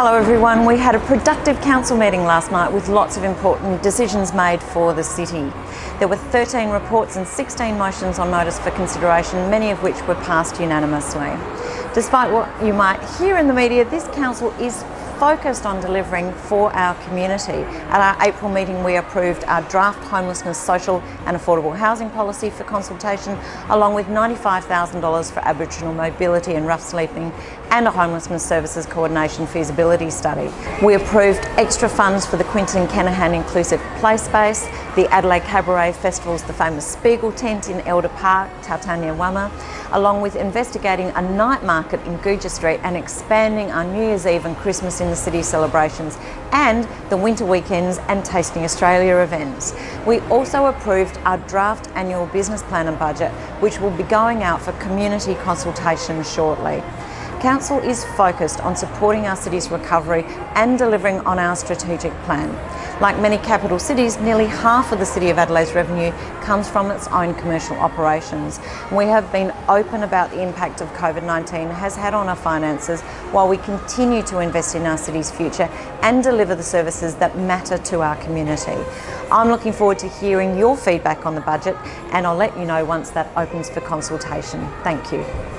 Hello everyone, we had a productive council meeting last night with lots of important decisions made for the city. There were 13 reports and 16 motions on notice for consideration, many of which were passed unanimously. Despite what you might hear in the media, this council is focused on delivering for our community. At our April meeting we approved our draft homelessness social and affordable housing policy for consultation along with $95,000 for Aboriginal mobility and rough sleeping and a homelessness services coordination feasibility study. We approved extra funds for the Quentin Kenihan Inclusive Play Space, the Adelaide Cabaret Festival's The Famous Spiegel Tent in Elder Park, Tarntanya Wama, along with investigating a night market in Gouger Street and expanding our New Year's Eve and Christmas in the city celebrations and the winter weekends and Tasting Australia events. We also approved our draft annual business plan and budget which will be going out for community consultation shortly. Council is focused on supporting our city's recovery and delivering on our strategic plan. Like many capital cities, nearly half of the City of Adelaide's revenue comes from its own commercial operations. We have been open about the impact of COVID-19 has had on our finances while we continue to invest in our city's future and deliver the services that matter to our community. I'm looking forward to hearing your feedback on the budget and I'll let you know once that opens for consultation. Thank you.